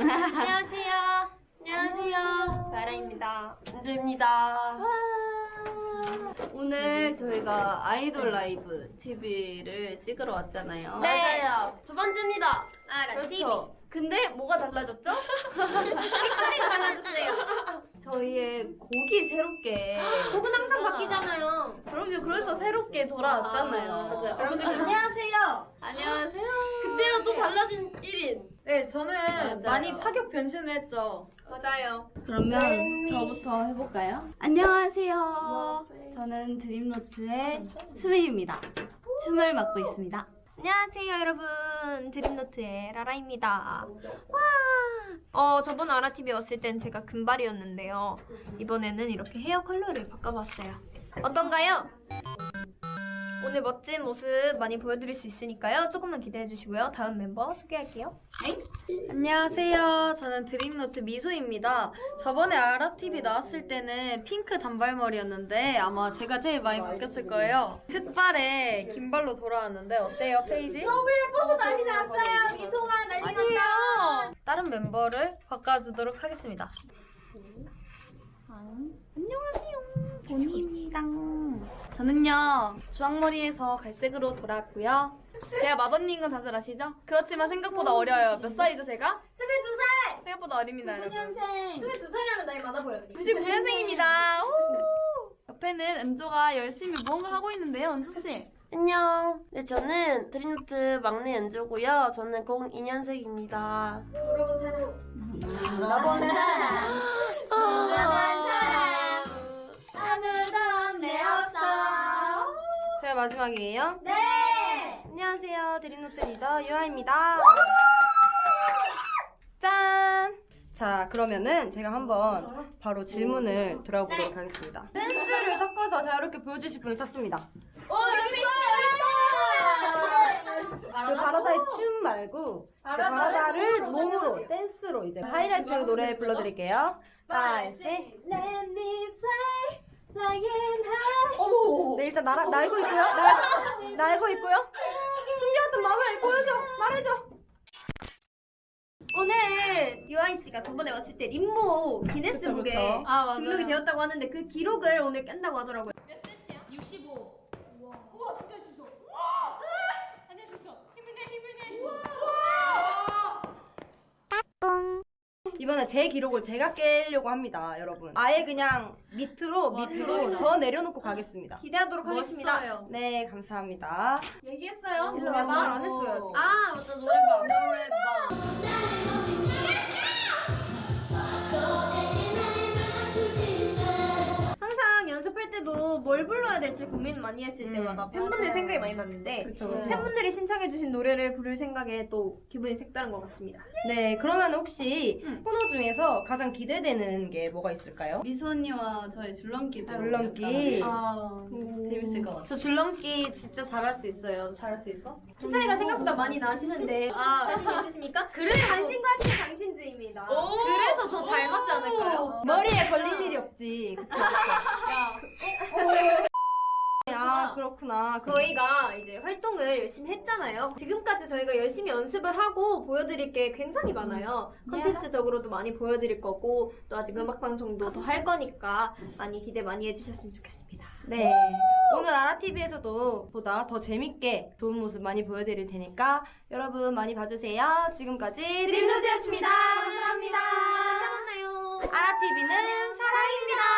안녕하세요. 안녕하세요. 나라입니다. 은주입니다. 오늘 저희가 아이돌 라이브 TV를 찍으러 왔잖아요. 네. 맞아요. 두 번째입니다. TV. 그렇죠. 근데 뭐가 달라졌죠? 픽처리가 달라졌어요. 저희의 곡이 새롭게 곡은 항상 바뀌잖아요. 그럼요. 그래서 새롭게 돌아왔잖아요. 맞아요. 그럼 근데 안녕하세요. 안녕하세요. 그때랑 또 달라진 1인. 네, 저는 맞아요. 많이 파격 변신을 했죠. 맞아요. 그러면 네. 저부터 해볼까요? 안녕하세요. 저는 드림노트의 수민입니다. 춤을 맡고 있습니다. 안녕하세요, 여러분. 드림노트의 라라입니다. 와! 어, 저번 아라TV 왔을 땐 제가 금발이었는데요. 이번에는 이렇게 헤어 컬러를 바꿔봤어요. 어떤가요? 오늘 멋진 모습 많이 보여드릴 수 있으니까요. 조금만 기대해 주시고요. 다음 멤버 소개할게요. 안녕하세요. 저는 드림노트 미소입니다. 저번에 아라TV 나왔을 때는 핑크 단발머리였는데 아마 제가 제일 많이 바뀌었을 거예요. 흑발에 긴발로 돌아왔는데 어때요, 페이지? 너무 예뻐서 난리 났어요. 미소가 난리 아니에요. 다른 멤버를 바꿔주도록 하겠습니다. 안녕하세요. 보니입니다. 저는요, 주황머리에서 갈색으로 돌아왔고요. 제가 마더님은 다들 아시죠? 그렇지만 생각보다 어려요. 몇 살이죠, 제가? 22살! 생각보다 어립니다, 여러분. 22살이라면 나이 많아 보여요. 99년생입니다. 옆에는 은조가 열심히 무언가를 하고 있는데요, 은조씨. 안녕. 네, 저는 드림노트 막내 연주고요. 저는 02년생입니다. 여러분 사랑. 여러분, 여러 마지막이에요? 네! 안녕하세요. 드림노트 리더 유아입니다. 짠! 자, 그러면은 제가 한번 바로 질문을 들어보도록 네. 하겠습니다. 댄스를 섞어서 자유롭게 보여주실 분을 찾습니다. 오, 재밌어! 그 바라다의 춤 말고 그 바라다를 몸으로 댄스로 이제 네. 하이라이트 노래 불러드릴게요. 5, 6, 7, 일단 날 날고 있고요. 날 날고 있고요. 숨겨왔던 마음을 보여줘. 말해줘. 오늘 유아인 씨가 저번에 왔을 때 림모 기네스북에 그쵸, 그쵸. 아, 맞아요. 등록이 되었다고 하는데 그 기록을 오늘 깬다고 하더라고요. 이번에 제 기록을 제가 깨려고 합니다, 여러분. 아예 그냥 밑으로 밑으로 더 내려놓고 가겠습니다. 기대하도록 하겠습니다. 네, 감사합니다. 얘기했어요? 일로 와봐. 말안 했어요. 아, 맞다. 노래방. 뭘 불러야 될지 고민 많이 했을 음. 때마다 팬분들 생각이 많이 났는데 그쵸, 그쵸. 팬분들이 신청해주신 노래를 부를 생각에 또 기분이 색다른 것 같습니다. 네, 그러면 혹시 음. 코너 중에서 가장 기대되는 게 뭐가 있을까요? 미소 언니와 저의 줄넘기. 줄넘기. 아, 재밌을 것 같아요. 저 줄넘기 진짜 잘할 수 있어요. 잘할 수 있어? 기사이가 생각보다 많이 나시는데 아, 자신 있으십니까? 그래 당신과 함께 당신주의입니다. 그래서 더 잘 맞지 머리에 걸릴 일이 없지. 그쵸, 그쵸. 아, 그렇구나. 그- 저희가 이제 활동을 열심히 했잖아요. 지금까지 저희가 열심히 연습을 하고 보여드릴 게 굉장히 많아요. 컨텐츠적으로도 많이 보여드릴 거고 또 아직 음악 방송도 더 할 거니까 많이 기대 많이 해주셨으면 좋겠습니다. 네. 오늘 아라TV에서도 보다 더 재밌게 좋은 모습 많이 보여드릴 테니까 여러분 많이 봐주세요. 지금까지 드림노트였습니다. TV는 사랑입니다.